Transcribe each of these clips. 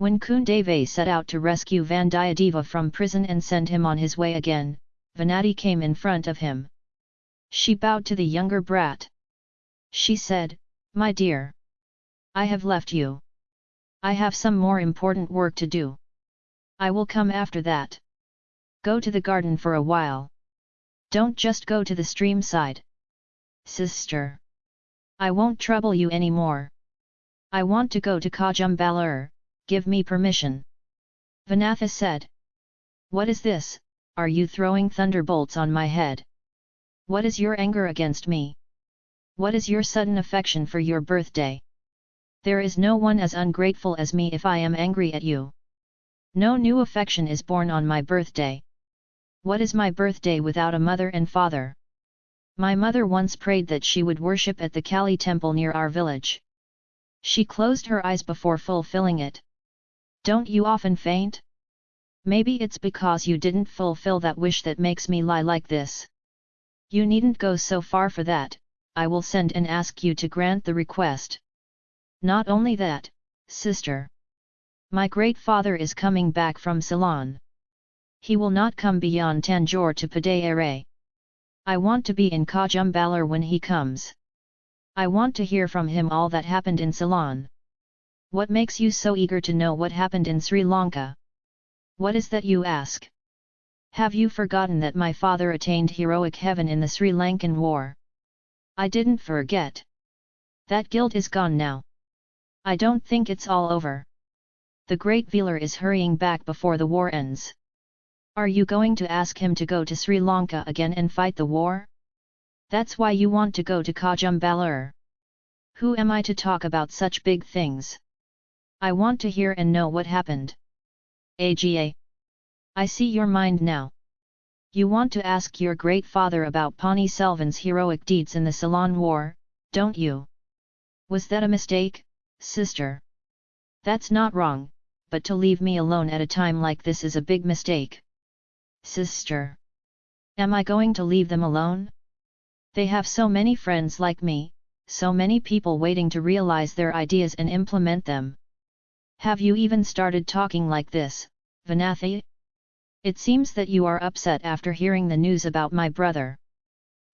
When Kundavai set out to rescue Vandiyadeva from prison and send him on his way again, Vanathi came in front of him. She bowed to the younger brat. She said, My dear. I have left you. I have some more important work to do. I will come after that. Go to the garden for a while. Don't just go to the stream side. Sister. I won't trouble you any more. I want to go to Kajumbalur, give me permission. Vanathi said. What is this, are you throwing thunderbolts on my head? What is your anger against me? What is your sudden affection for your birthday? There is no one as ungrateful as me if I am angry at you. No new affection is born on my birthday. What is my birthday without a mother and father? My mother once prayed that she would worship at the Kali temple near our village. She closed her eyes before fulfilling it. Don't you often faint? Maybe it's because you didn't fulfill that wish that makes me lie like this. You needn't go so far for that, I will send and ask you to grant the request. Not only that, sister. My great father is coming back from Ceylon. He will not come beyond Tanjore to Padayere. I want to be in Kajumbalur when he comes. I want to hear from him all that happened in Ceylon. What makes you so eager to know what happened in Sri Lanka? What is that you ask? Have you forgotten that my father attained heroic heaven in the Sri Lankan war? I didn't forget. That guilt is gone now. I don't think it's all over the great Velar is hurrying back before the war ends. Are you going to ask him to go to Sri Lanka again and fight the war? That's why you want to go to Kajumbalur. Who am I to talk about such big things? I want to hear and know what happened. AGA. I see your mind now. You want to ask your great father about Pani Selvan's heroic deeds in the Ceylon War, don't you? Was that a mistake, sister? That's not wrong, but to leave me alone at a time like this is a big mistake. Sister! Am I going to leave them alone? They have so many friends like me, so many people waiting to realize their ideas and implement them. Have you even started talking like this, Vanathi? It seems that you are upset after hearing the news about my brother.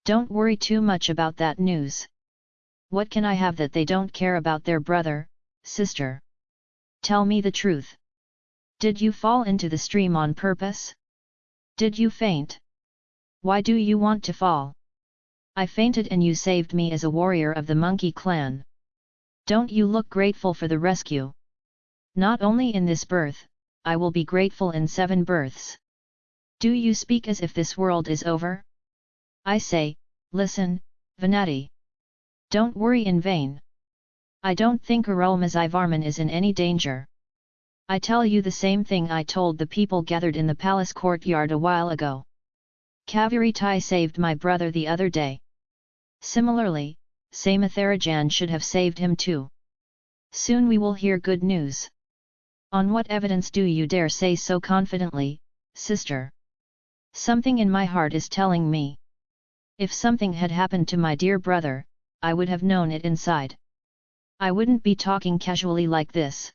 Don't worry too much about that news. What can I have that they don't care about their brother, sister? Tell me the truth. Did you fall into the stream on purpose? Did you faint? Why do you want to fall? I fainted and you saved me as a warrior of the monkey clan. Don't you look grateful for the rescue? Not only in this birth, I will be grateful in seven births. Do you speak as if this world is over? I say, listen, Vanathi. Don't worry in vain. I don't think Arulmozhi is in any danger. I tell you the same thing I told the people gathered in the palace courtyard a while ago. Kaveri Tai saved my brother the other day. Similarly, Samatharajan should have saved him too. Soon we will hear good news. On what evidence do you dare say so confidently, sister? Something in my heart is telling me. If something had happened to my dear brother, I would have known it inside. I wouldn't be talking casually like this.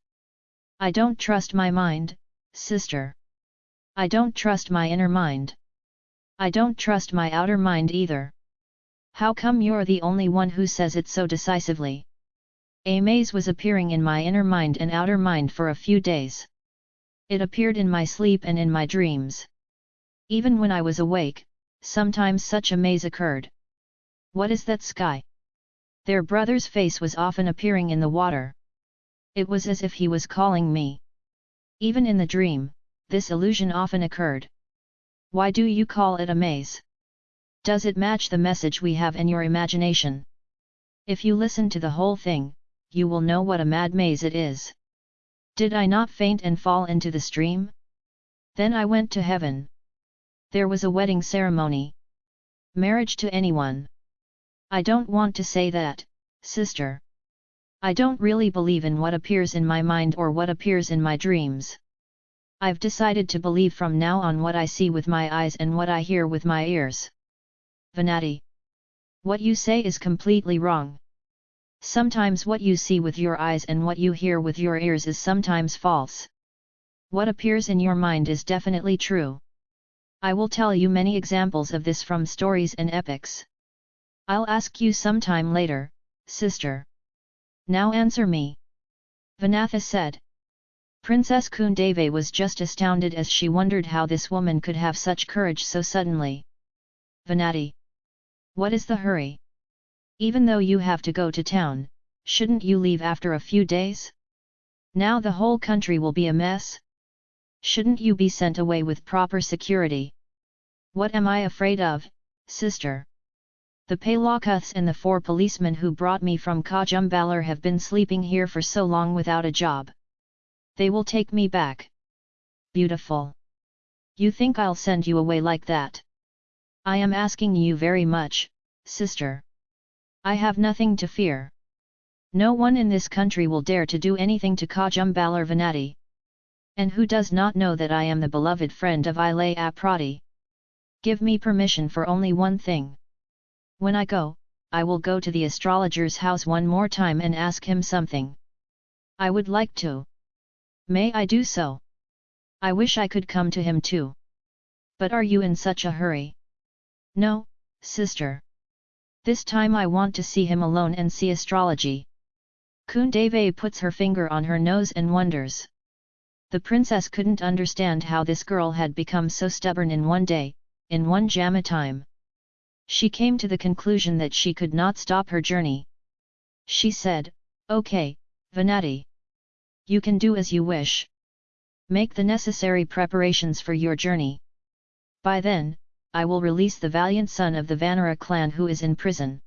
I don't trust my mind, sister. I don't trust my inner mind. I don't trust my outer mind either. How come you're the only one who says it so decisively? A maze was appearing in my inner mind and outer mind for a few days. It appeared in my sleep and in my dreams. Even when I was awake, sometimes such a maze occurred. What is that sky? Their brother's face was often appearing in the water. It was as if he was calling me. Even in the dream, this illusion often occurred. Why do you call it a maze? Does it match the message we have in your imagination? If you listen to the whole thing, you will know what a mad maze it is. Did I not faint and fall into the stream? Then I went to heaven. There was a wedding ceremony. Marriage to anyone. I don't want to say that, sister. I don't really believe in what appears in my mind or what appears in my dreams. I've decided to believe from now on what I see with my eyes and what I hear with my ears. Vanathi. What you say is completely wrong. Sometimes what you see with your eyes and what you hear with your ears is sometimes false. What appears in your mind is definitely true. I will tell you many examples of this from stories and epics. I'll ask you sometime later, sister. Now answer me. Vanathi said. Princess Kundavai was just astounded as she wondered how this woman could have such courage so suddenly. Vanathi. What is the hurry? Even though you have to go to town, shouldn't you leave after a few days? Now the whole country will be a mess? Shouldn't you be sent away with proper security? What am I afraid of, sister? The Palakuths and the four policemen who brought me from Kajumbalur have been sleeping here for so long without a job. They will take me back. Beautiful. You think I'll send you away like that? I am asking you very much, sister. I have nothing to fear. No one in this country will dare to do anything to Kajumbalur Vanathi. And who does not know that I am the beloved friend of Ilaya Piratti? Give me permission for only one thing. When I go, I will go to the astrologer's house one more time and ask him something. I would like to. May I do so? I wish I could come to him too. But are you in such a hurry? No, sister. This time I want to see him alone and see astrology. Kundavai puts her finger on her nose and wonders. The princess couldn't understand how this girl had become so stubborn in one day, in one jamma time. She came to the conclusion that she could not stop her journey. She said, Okay, Vanathi. You can do as you wish. Make the necessary preparations for your journey. By then, I will release the valiant son of the Vanara clan who is in prison.